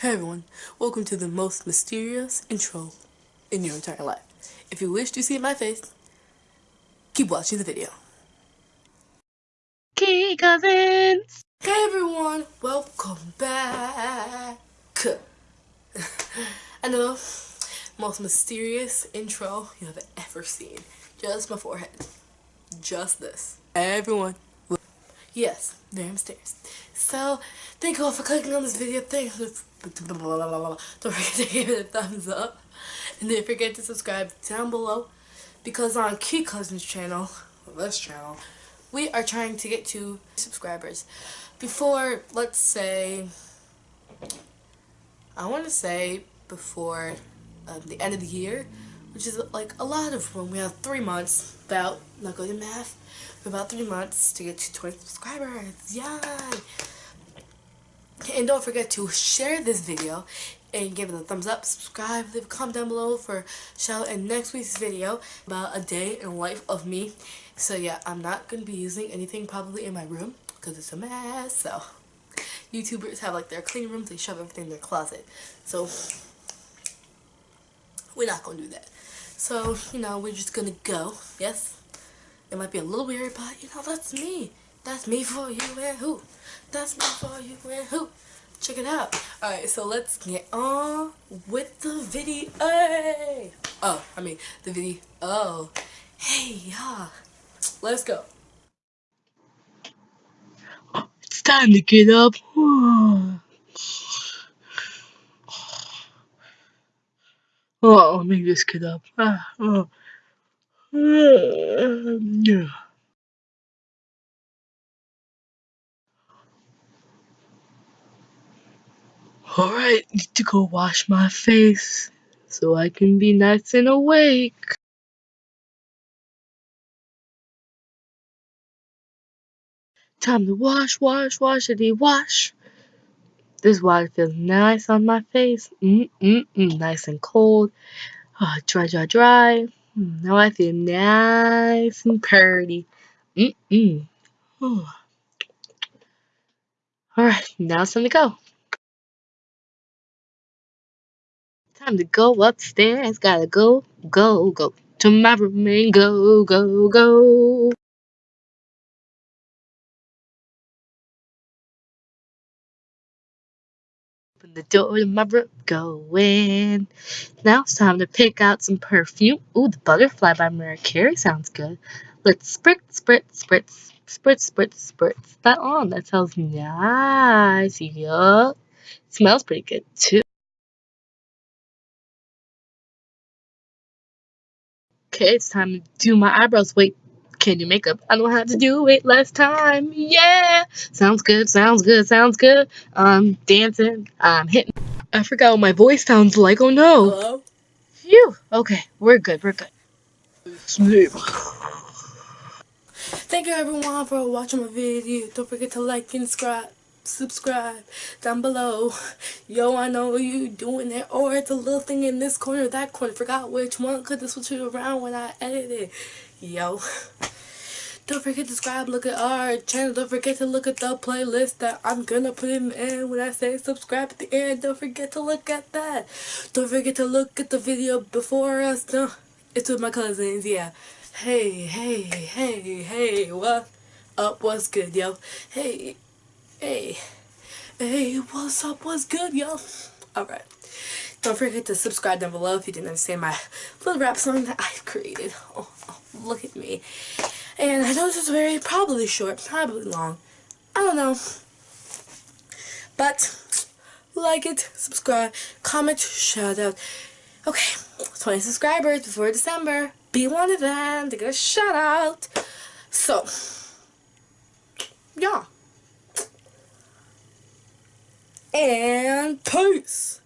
Hey everyone, welcome to the most mysterious intro in your entire life. If you wish to see my face, keep watching the video. Key Cousins! Hey everyone, welcome back. I know, most mysterious intro you have ever seen. Just my forehead. Just this. Everyone. Yes, damn stairs. So, thank you all for clicking on this video. Thanks. Don't forget to give it a thumbs up. And don't forget to subscribe down below. Because on Key Cousins channel, this channel, we are trying to get to subscribers. Before, let's say, I want to say before um, the end of the year, which is like a lot of room. We have three months, about, not good at math, about three months to get to 20 subscribers. Yay! And don't forget to share this video and give it a thumbs up, subscribe, leave a comment down below for shout out in next week's video about a day in life of me. So yeah, I'm not going to be using anything probably in my room because it's a mess. So YouTubers have like their clean rooms, they shove everything in their closet. So we're not to do that. So, you know, we're just going to go. Yes? It might be a little weird, but you know, that's me. That's me for you and who? That's me for you and who? Check it out. Alright, so let's get on with the video. Hey! Oh, I mean, the video. Oh. Hey, y'all. Let's go. It's time to get up. Oh, let me just get up. Ah, oh. Yeah. Alright, need to go wash my face so I can be nice and awake. Time to wash, wash, washity wash. This water feels nice on my face. Mm mm mm, nice and cold. Oh, dry, dry, dry. Mm, now I feel nice and pretty. Mm mm. Oh. Alright, now it's time to go. Time to go upstairs. Gotta go, go, go to my room and go, go, go. Open the door to my room, go in. Now it's time to pick out some perfume. Ooh, the Butterfly by Mariah Carey sounds good. Let's spritz, spritz, spritz, spritz, spritz, spritz that on. That smells nice. Yup. Smells pretty good too. Okay, it's time to do my eyebrows. Wait, can you make up? I don't have to do it last time. Yeah! Sounds good, sounds good, sounds good. I'm dancing, I'm hitting. I forgot what my voice sounds like. Oh no. Hello? Phew. Okay, we're good, we're good. Sleep. Thank you everyone for watching my video. Don't forget to like and subscribe. Subscribe down below. Yo, I know you doing it. Or it's a little thing in this corner, that corner. Forgot which one because this was around when I edited. Yo. Don't forget to subscribe, look at our channel. Don't forget to look at the playlist that I'm gonna put in end when I say subscribe at the end. Don't forget to look at that. Don't forget to look at the video before us. No, it's with my cousins, yeah. Hey, hey, hey, hey, what up, what's good, yo? Hey, hey, hey, what's up, what's good, yo? Alright. Don't forget to subscribe down below if you didn't understand my little rap song that I've created. Oh, oh look at me. And I know this is very probably short, probably long. I don't know. But like it, subscribe, comment, shout out. Okay, 20 subscribers before December. Be one of them to get a shout out. So, yeah. And peace.